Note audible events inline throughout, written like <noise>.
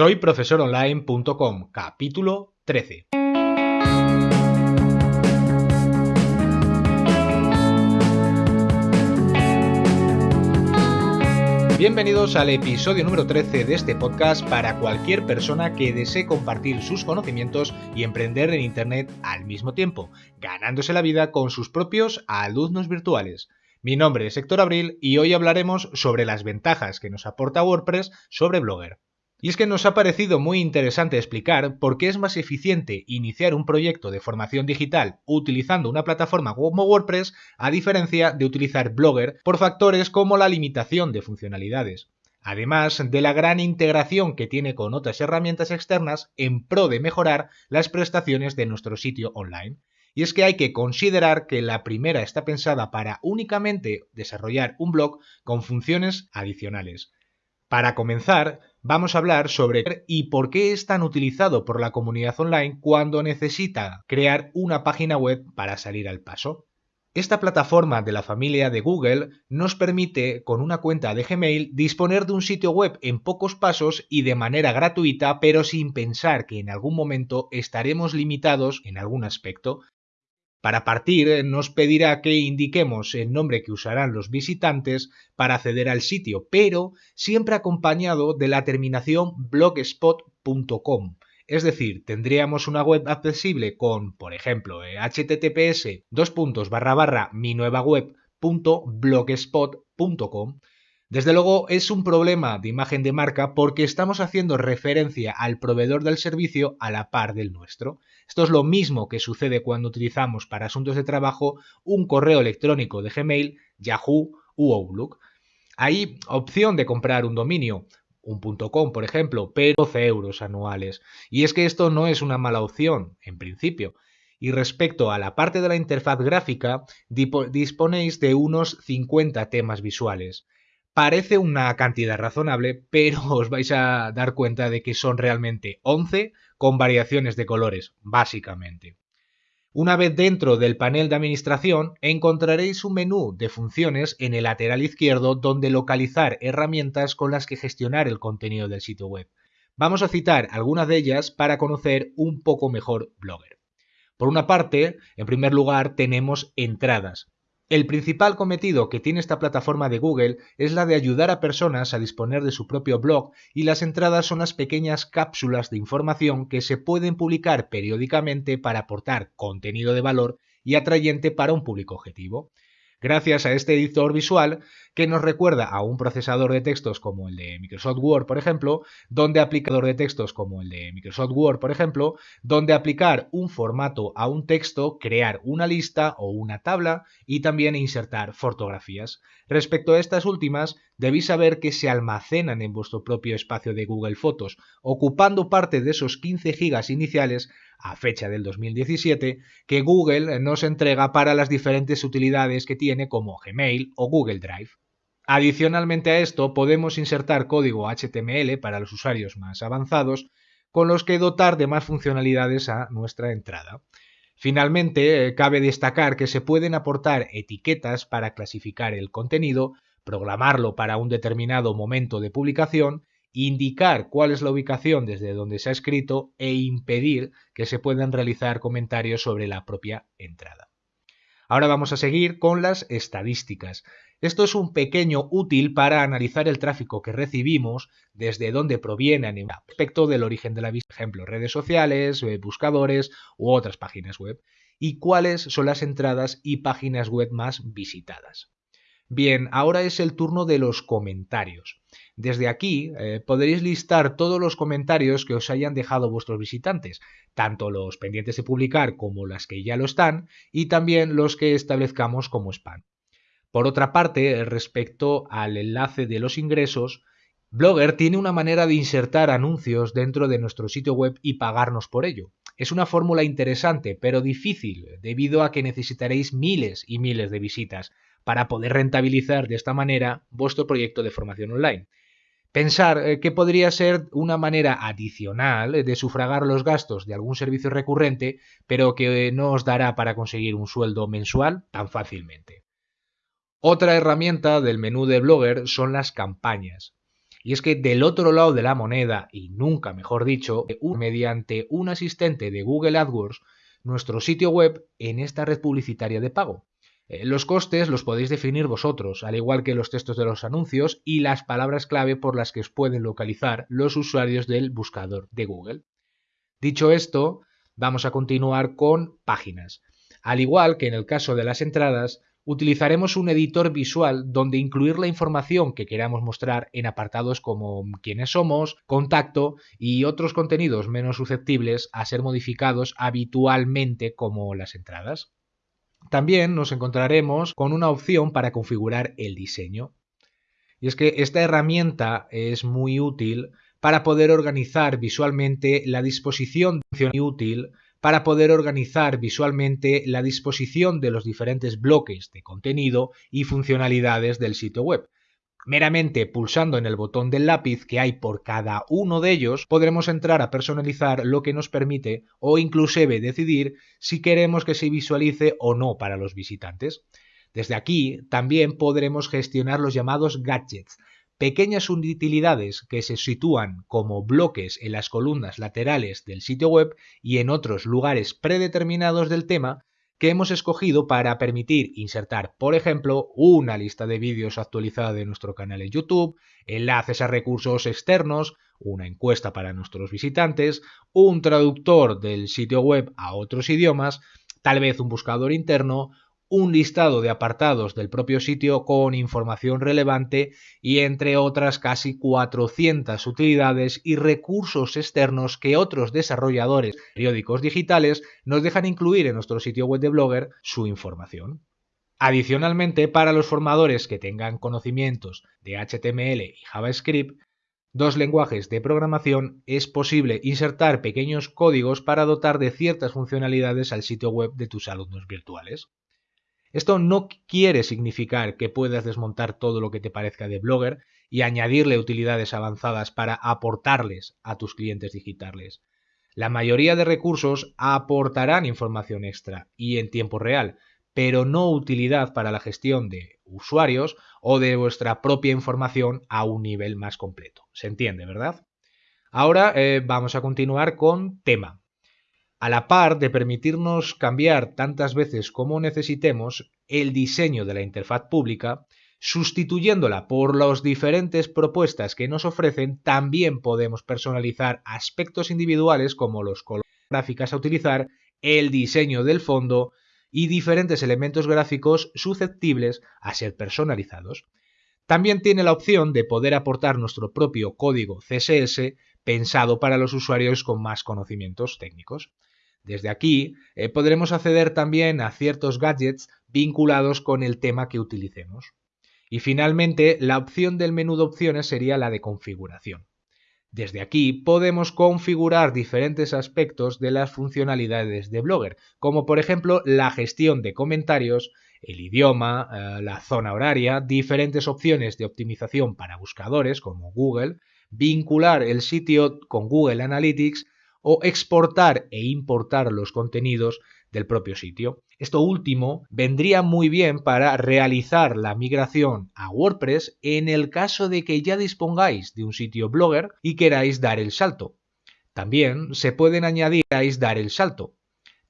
Soy profesoronline.com, capítulo 13. Bienvenidos al episodio número 13 de este podcast para cualquier persona que desee compartir sus conocimientos y emprender en Internet al mismo tiempo, ganándose la vida con sus propios alumnos virtuales. Mi nombre es Héctor Abril y hoy hablaremos sobre las ventajas que nos aporta WordPress sobre Blogger. Y es que nos ha parecido muy interesante explicar por qué es más eficiente iniciar un proyecto de formación digital utilizando una plataforma como WordPress a diferencia de utilizar Blogger por factores como la limitación de funcionalidades. Además de la gran integración que tiene con otras herramientas externas en pro de mejorar las prestaciones de nuestro sitio online. Y es que hay que considerar que la primera está pensada para únicamente desarrollar un blog con funciones adicionales. Para comenzar, vamos a hablar sobre y por qué es tan utilizado por la comunidad online cuando necesita crear una página web para salir al paso. Esta plataforma de la familia de Google nos permite, con una cuenta de Gmail, disponer de un sitio web en pocos pasos y de manera gratuita, pero sin pensar que en algún momento estaremos limitados en algún aspecto para partir, eh, nos pedirá que indiquemos el nombre que usarán los visitantes para acceder al sitio, pero siempre acompañado de la terminación blogspot.com. Es decir, tendríamos una web accesible con, por ejemplo, eh, dos puntos barra barra mi nueva web.blogspot.com desde luego es un problema de imagen de marca porque estamos haciendo referencia al proveedor del servicio a la par del nuestro. Esto es lo mismo que sucede cuando utilizamos para asuntos de trabajo un correo electrónico de Gmail, Yahoo u Outlook. Hay opción de comprar un dominio, un .com por ejemplo, pero 12 euros anuales. Y es que esto no es una mala opción, en principio. Y respecto a la parte de la interfaz gráfica, disponéis de unos 50 temas visuales. Parece una cantidad razonable, pero <laughs> os vais a dar cuenta de que son realmente 11 con variaciones de colores, básicamente. Una vez dentro del panel de administración, encontraréis un menú de funciones en el lateral izquierdo donde localizar herramientas con las que gestionar el contenido del sitio web. Vamos a citar algunas de ellas para conocer un poco mejor Blogger. Por una parte, en primer lugar, tenemos entradas, el principal cometido que tiene esta plataforma de Google es la de ayudar a personas a disponer de su propio blog y las entradas son las pequeñas cápsulas de información que se pueden publicar periódicamente para aportar contenido de valor y atrayente para un público objetivo gracias a este editor visual que nos recuerda a un procesador de textos como el de Microsoft Word, por ejemplo, donde aplicador de textos como el de Microsoft Word, por ejemplo, donde aplicar un formato a un texto, crear una lista o una tabla y también insertar fotografías. Respecto a estas últimas, debéis saber que se almacenan en vuestro propio espacio de Google Fotos, ocupando parte de esos 15 gigas iniciales a fecha del 2017 que Google nos entrega para las diferentes utilidades que tiene como Gmail o Google Drive. Adicionalmente a esto podemos insertar código HTML para los usuarios más avanzados con los que dotar de más funcionalidades a nuestra entrada. Finalmente, eh, cabe destacar que se pueden aportar etiquetas para clasificar el contenido, programarlo para un determinado momento de publicación indicar cuál es la ubicación desde donde se ha escrito e impedir que se puedan realizar comentarios sobre la propia entrada. Ahora vamos a seguir con las estadísticas. Esto es un pequeño útil para analizar el tráfico que recibimos, desde dónde proviene respecto del origen de la visita, por ejemplo, redes sociales, eh, buscadores u otras páginas web, y cuáles son las entradas y páginas web más visitadas. Bien, ahora es el turno de los comentarios. Desde aquí eh, podréis listar todos los comentarios que os hayan dejado vuestros visitantes, tanto los pendientes de publicar como las que ya lo están, y también los que establezcamos como spam. Por otra parte, respecto al enlace de los ingresos, Blogger tiene una manera de insertar anuncios dentro de nuestro sitio web y pagarnos por ello. Es una fórmula interesante, pero difícil, debido a que necesitaréis miles y miles de visitas para poder rentabilizar de esta manera vuestro proyecto de formación online. Pensar eh, que podría ser una manera adicional de sufragar los gastos de algún servicio recurrente, pero que no os dará para conseguir un sueldo mensual tan fácilmente. Otra herramienta del menú de Blogger son las campañas. Y es que del otro lado de la moneda, y nunca mejor dicho, mediante un asistente de Google AdWords, nuestro sitio web en esta red publicitaria de pago. Eh, los costes los podéis definir vosotros, al igual que los textos de los anuncios y las palabras clave por las que os pueden localizar los usuarios del buscador de Google. Dicho esto, vamos a continuar con páginas. Al igual que en el caso de las entradas, utilizaremos un editor visual donde incluir la información que queramos mostrar en apartados como quiénes somos, contacto y otros contenidos menos susceptibles a ser modificados habitualmente como las entradas. También nos encontraremos con una opción para configurar el diseño. Y es que esta herramienta es muy útil para poder organizar visualmente la disposición útil para poder organizar visualmente la disposición de los diferentes bloques de contenido y funcionalidades del sitio web. Meramente pulsando en el botón del lápiz que hay por cada uno de ellos, podremos entrar a personalizar lo que nos permite o inclusive decidir si queremos que se visualice o no para los visitantes. Desde aquí también podremos gestionar los llamados gadgets, pequeñas utilidades que se sitúan como bloques en las columnas laterales del sitio web y en otros lugares predeterminados del tema que hemos escogido para permitir insertar, por ejemplo, una lista de vídeos actualizada de nuestro canal en YouTube, enlaces a recursos externos, una encuesta para nuestros visitantes, un traductor del sitio web a otros idiomas, tal vez un buscador interno, un listado de apartados del propio sitio con información relevante y entre otras casi 400 utilidades y recursos externos que otros desarrolladores periódicos digitales nos dejan incluir en nuestro sitio web de Blogger su información. Adicionalmente, para los formadores que tengan conocimientos de HTML y JavaScript, dos lenguajes de programación, es posible insertar pequeños códigos para dotar de ciertas funcionalidades al sitio web de tus alumnos virtuales. Esto no quiere significar que puedas desmontar todo lo que te parezca de Blogger y añadirle utilidades avanzadas para aportarles a tus clientes digitales. La mayoría de recursos aportarán información extra y en tiempo real, pero no utilidad para la gestión de usuarios o de vuestra propia información a un nivel más completo. ¿Se entiende, verdad? Ahora eh, vamos a continuar con tema. A la par de permitirnos cambiar tantas veces como necesitemos el diseño de la interfaz pública, sustituyéndola por las diferentes propuestas que nos ofrecen, también podemos personalizar aspectos individuales como los colores gráficas a utilizar, el diseño del fondo y diferentes elementos gráficos susceptibles a ser personalizados. También tiene la opción de poder aportar nuestro propio código CSS pensado para los usuarios con más conocimientos técnicos. Desde aquí eh, podremos acceder también a ciertos gadgets vinculados con el tema que utilicemos. Y finalmente, la opción del menú de opciones sería la de configuración. Desde aquí podemos configurar diferentes aspectos de las funcionalidades de Blogger, como por ejemplo la gestión de comentarios, el idioma, eh, la zona horaria, diferentes opciones de optimización para buscadores como Google, vincular el sitio con Google Analytics o exportar e importar los contenidos del propio sitio. Esto último vendría muy bien para realizar la migración a WordPress en el caso de que ya dispongáis de un sitio blogger y queráis dar el salto. También se pueden añadir dar el salto.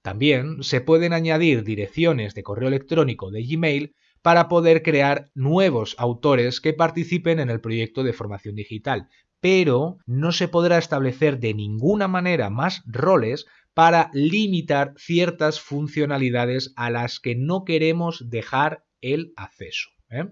También se pueden añadir direcciones de correo electrónico de Gmail para poder crear nuevos autores que participen en el proyecto de formación digital, pero no se podrá establecer de ninguna manera más roles para limitar ciertas funcionalidades a las que no queremos dejar el acceso. ¿eh?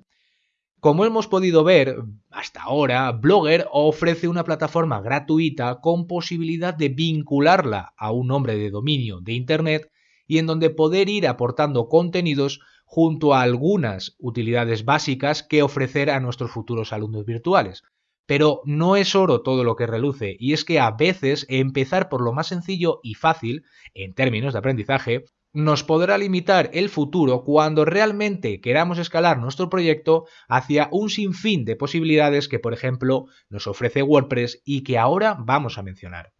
Como hemos podido ver hasta ahora, Blogger ofrece una plataforma gratuita con posibilidad de vincularla a un nombre de dominio de Internet y en donde poder ir aportando contenidos junto a algunas utilidades básicas que ofrecer a nuestros futuros alumnos virtuales. Pero no es oro todo lo que reluce, y es que a veces empezar por lo más sencillo y fácil, en términos de aprendizaje, nos podrá limitar el futuro cuando realmente queramos escalar nuestro proyecto hacia un sinfín de posibilidades que, por ejemplo, nos ofrece WordPress y que ahora vamos a mencionar.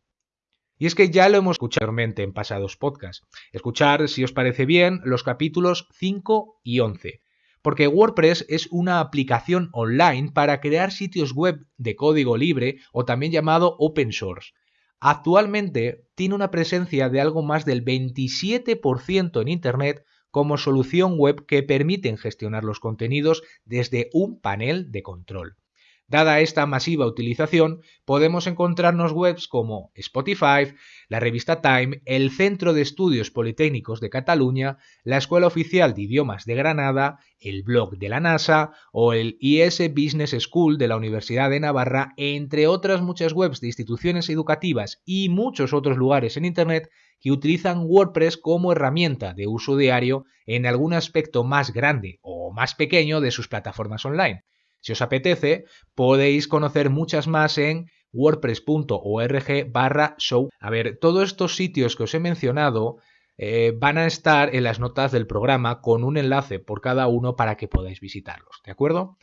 Y es que ya lo hemos escuchado en pasados podcasts. Escuchar, si os parece bien, los capítulos 5 y 11 porque WordPress es una aplicación online para crear sitios web de código libre o también llamado open source. Actualmente tiene una presencia de algo más del 27% en Internet como solución web que permiten gestionar los contenidos desde un panel de control. Dada esta masiva utilización, podemos encontrarnos webs como Spotify, la revista Time, el Centro de Estudios Politécnicos de Cataluña, la Escuela Oficial de Idiomas de Granada, el blog de la NASA o el IS Business School de la Universidad de Navarra, entre otras muchas webs de instituciones educativas y muchos otros lugares en Internet que utilizan WordPress como herramienta de uso diario en algún aspecto más grande o más pequeño de sus plataformas online. Si os apetece, podéis conocer muchas más en wordpress.org barra show. A ver, todos estos sitios que os he mencionado eh, van a estar en las notas del programa con un enlace por cada uno para que podáis visitarlos, ¿de acuerdo?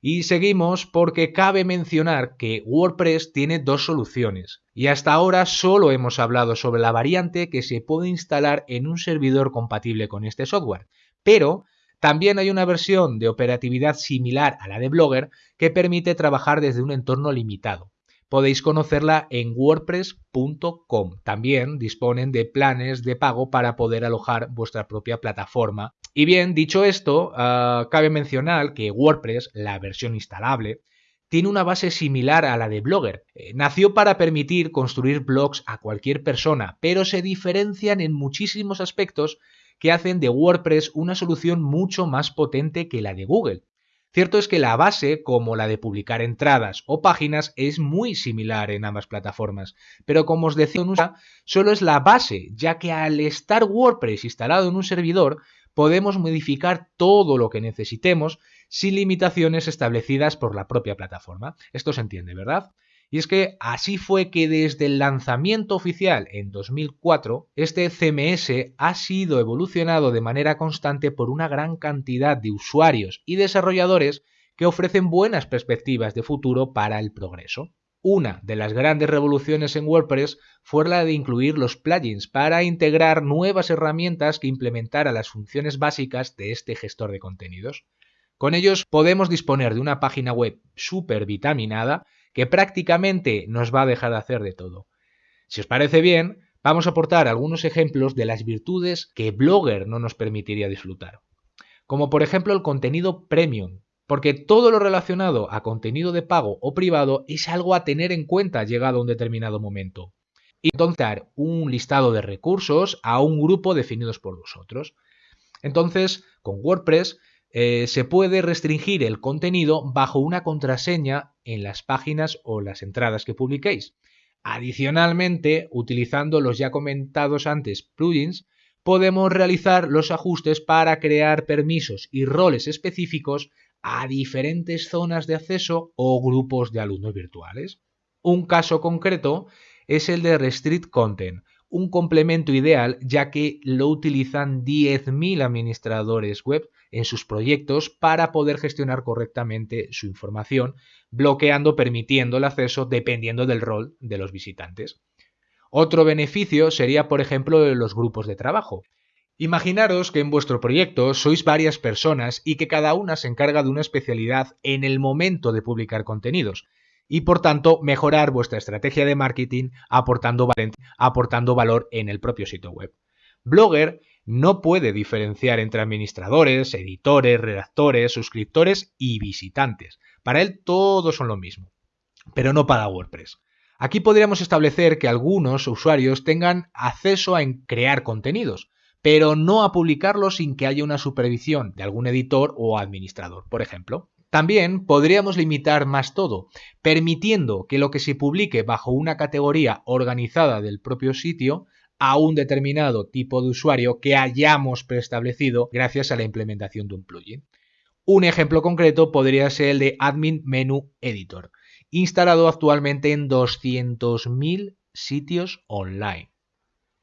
Y seguimos porque cabe mencionar que WordPress tiene dos soluciones y hasta ahora solo hemos hablado sobre la variante que se puede instalar en un servidor compatible con este software, pero también hay una versión de operatividad similar a la de Blogger que permite trabajar desde un entorno limitado. Podéis conocerla en wordpress.com. También disponen de planes de pago para poder alojar vuestra propia plataforma. Y bien, dicho esto, ah, cabe mencionar que WordPress, la versión instalable, tiene una base similar a la de Blogger. Eh, nació para permitir construir blogs a cualquier persona, pero se diferencian en muchísimos aspectos que hacen de WordPress una solución mucho más potente que la de Google. Cierto es que la base, como la de publicar entradas o páginas, es muy similar en ambas plataformas, pero como os decía, solo es la base, ya que al estar WordPress instalado en un servidor, podemos modificar todo lo que necesitemos sin limitaciones establecidas por la propia plataforma. Esto se entiende, ¿verdad? Y es que así fue que desde el lanzamiento oficial en 2004, este CMS ha sido evolucionado de manera constante por una gran cantidad de usuarios y desarrolladores que ofrecen buenas perspectivas de futuro para el progreso. Una de las grandes revoluciones en WordPress fue la de incluir los plugins para integrar nuevas herramientas que implementara las funciones básicas de este gestor de contenidos. Con ellos podemos disponer de una página web súper vitaminada que prácticamente nos va a dejar de hacer de todo. Si os parece bien, vamos a aportar algunos ejemplos de las virtudes que Blogger no nos permitiría disfrutar. Como por ejemplo el contenido premium, porque todo lo relacionado a contenido de pago o privado es algo a tener en cuenta llegado a un determinado momento. Y entonces un listado de recursos a un grupo definidos por vosotros. Entonces, con WordPress eh, se puede restringir el contenido bajo una contraseña en las páginas o las entradas que publiquéis. Adicionalmente, utilizando los ya comentados antes plugins, podemos realizar los ajustes para crear permisos y roles específicos a diferentes zonas de acceso o grupos de alumnos virtuales. Un caso concreto es el de Restrict Content, un complemento ideal ya que lo utilizan 10.000 administradores web en sus proyectos para poder gestionar correctamente su información, bloqueando permitiendo el acceso dependiendo del rol de los visitantes. Otro beneficio sería, por ejemplo, los grupos de trabajo. Imaginaros que en vuestro proyecto sois varias personas y que cada una se encarga de una especialidad en el momento de publicar contenidos y por tanto mejorar vuestra estrategia de marketing aportando, aportando valor en el propio sitio web. Blogger no puede diferenciar entre administradores, editores, redactores, suscriptores y visitantes. Para él todos son lo mismo, pero no para WordPress. Aquí podríamos establecer que algunos usuarios tengan acceso a crear contenidos, pero no a publicarlos sin que haya una supervisión de algún editor o administrador, por ejemplo. También podríamos limitar más todo, permitiendo que lo que se publique bajo una categoría organizada del propio sitio a un determinado tipo de usuario que hayamos preestablecido gracias a la implementación de un plugin. Un ejemplo concreto podría ser el de Admin Menu Editor, instalado actualmente en 200.000 sitios online.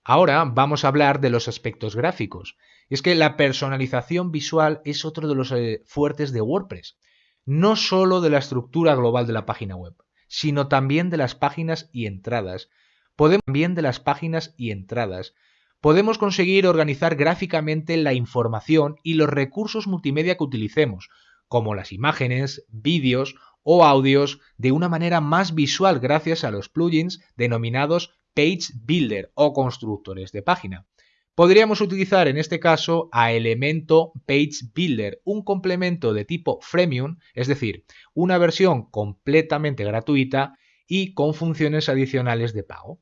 Ahora vamos a hablar de los aspectos gráficos. es que la personalización visual es otro de los eh, fuertes de WordPress, no solo de la estructura global de la página web, sino también de las páginas y entradas, Podemos también de las páginas y entradas. podemos conseguir organizar gráficamente la información y los recursos multimedia que utilicemos, como las imágenes, vídeos o audios, de una manera más visual gracias a los plugins denominados Page Builder o constructores de página. Podríamos utilizar en este caso a Elemento Page Builder, un complemento de tipo freemium, es decir, una versión completamente gratuita y con funciones adicionales de pago.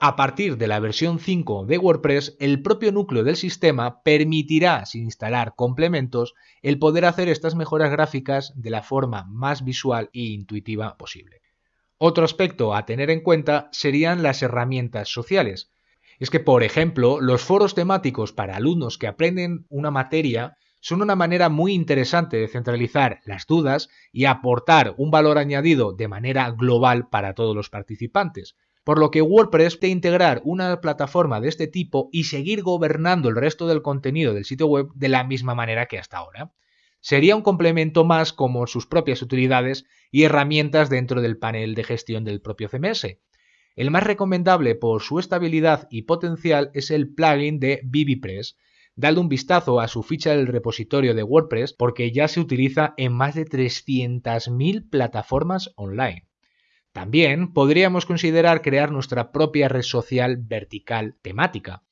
A partir de la versión 5 de WordPress, el propio núcleo del sistema permitirá, sin instalar complementos, el poder hacer estas mejoras gráficas de la forma más visual e intuitiva posible. Otro aspecto a tener en cuenta serían las herramientas sociales. Es que, por ejemplo, los foros temáticos para alumnos que aprenden una materia son una manera muy interesante de centralizar las dudas y aportar un valor añadido de manera global para todos los participantes. Por lo que WordPress puede integrar una plataforma de este tipo y seguir gobernando el resto del contenido del sitio web de la misma manera que hasta ahora. Sería un complemento más como sus propias utilidades y herramientas dentro del panel de gestión del propio CMS. El más recomendable por su estabilidad y potencial es el plugin de BBPress. Dadle un vistazo a su ficha del repositorio de WordPress porque ya se utiliza en más de 300.000 plataformas online. También podríamos considerar crear nuestra propia red social vertical temática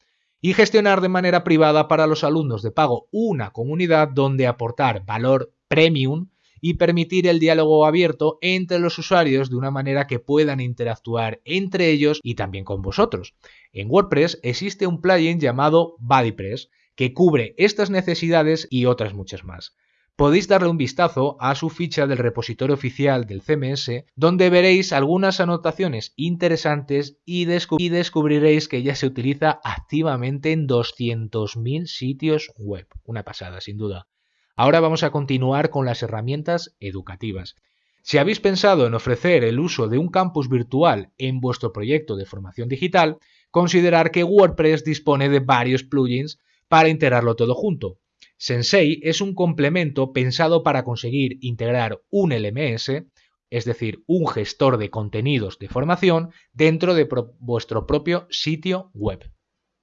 y gestionar de manera privada para los alumnos de pago una comunidad donde aportar valor premium y permitir el diálogo abierto entre los usuarios de una manera que puedan interactuar entre ellos y también con vosotros. En WordPress existe un plugin llamado BuddyPress que cubre estas necesidades y otras muchas más podéis darle un vistazo a su ficha del repositorio oficial del CMS, donde veréis algunas anotaciones interesantes y, descubriréis que ya se utiliza activamente en 200.000 sitios web. Una pasada, sin duda. Ahora vamos a continuar con las herramientas educativas. Si habéis pensado en ofrecer el uso de un campus virtual en vuestro proyecto de formación digital, considerar que WordPress dispone de varios plugins para integrarlo todo junto. Sensei es un complemento pensado para conseguir integrar un LMS, es decir, un gestor de contenidos de formación, dentro de vuestro propio sitio web.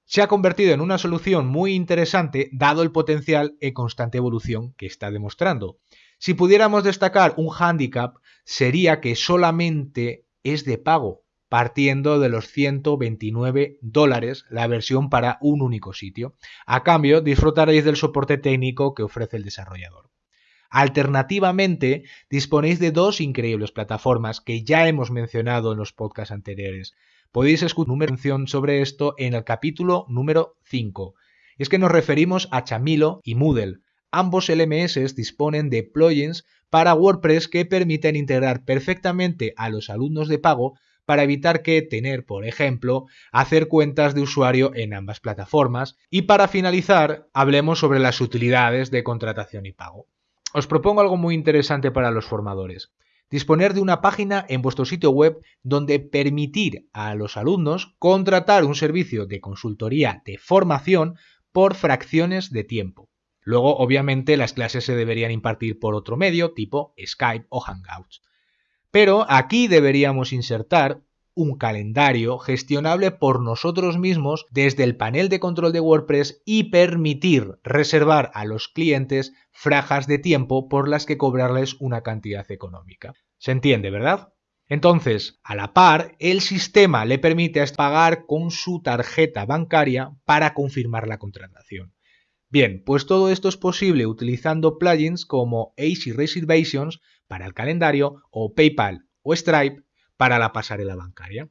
Se ha convertido en una solución muy interesante dado el potencial e constante evolución que está demostrando. Si pudiéramos destacar un hándicap, sería que solamente es de pago, partiendo de los 129 dólares la versión para un único sitio. A cambio, disfrutaréis del soporte técnico que ofrece el desarrollador. Alternativamente, disponéis de dos increíbles plataformas que ya hemos mencionado en los podcasts anteriores. Podéis escuchar una mención sobre esto en el capítulo número 5. Es que nos referimos a Chamilo y Moodle. Ambos LMS disponen de plugins para WordPress que permiten integrar perfectamente a los alumnos de pago para evitar que tener, por ejemplo, hacer cuentas de usuario en ambas plataformas. Y para finalizar, hablemos sobre las utilidades de contratación y pago. Os propongo algo muy interesante para los formadores. Disponer de una página en vuestro sitio web donde permitir a los alumnos contratar un servicio de consultoría de formación por fracciones de tiempo. Luego, obviamente, las clases se deberían impartir por otro medio, tipo Skype o Hangouts. Pero aquí deberíamos insertar un calendario gestionable por nosotros mismos desde el panel de control de WordPress y permitir reservar a los clientes frajas de tiempo por las que cobrarles una cantidad económica. ¿Se entiende, verdad? Entonces, a la par, el sistema le permite pagar con su tarjeta bancaria para confirmar la contratación. Bien, pues todo esto es posible utilizando plugins como AC Reservations para el calendario o PayPal o Stripe para la pasarela bancaria.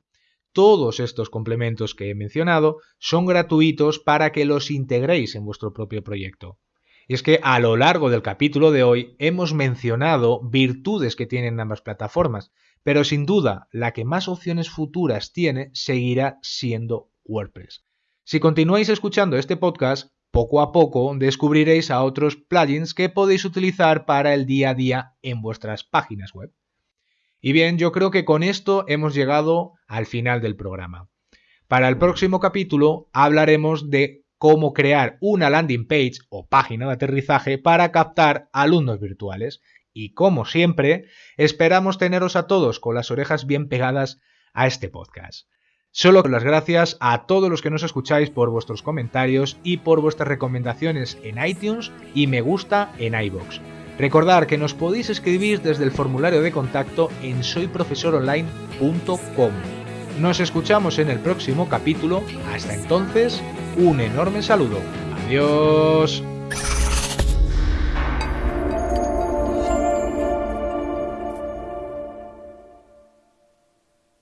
Todos estos complementos que he mencionado son gratuitos para que los integréis en vuestro propio proyecto. Y es que a lo largo del capítulo de hoy hemos mencionado virtudes que tienen ambas plataformas, pero sin duda la que más opciones futuras tiene seguirá siendo WordPress. Si continuáis escuchando este podcast, poco a poco descubriréis a otros plugins que podéis utilizar para el día a día en vuestras páginas web. Y bien, yo creo que con esto hemos llegado al final del programa. Para el próximo capítulo hablaremos de cómo crear una landing page o página de aterrizaje para captar alumnos virtuales. Y como siempre, esperamos teneros a todos con las orejas bien pegadas a este podcast. Solo las gracias a todos los que nos escucháis por vuestros comentarios y por vuestras recomendaciones en iTunes y me gusta en iBox. Recordad que nos podéis escribir desde el formulario de contacto en soyprofesoronline.com. Nos escuchamos en el próximo capítulo. Hasta entonces, un enorme saludo. Adiós.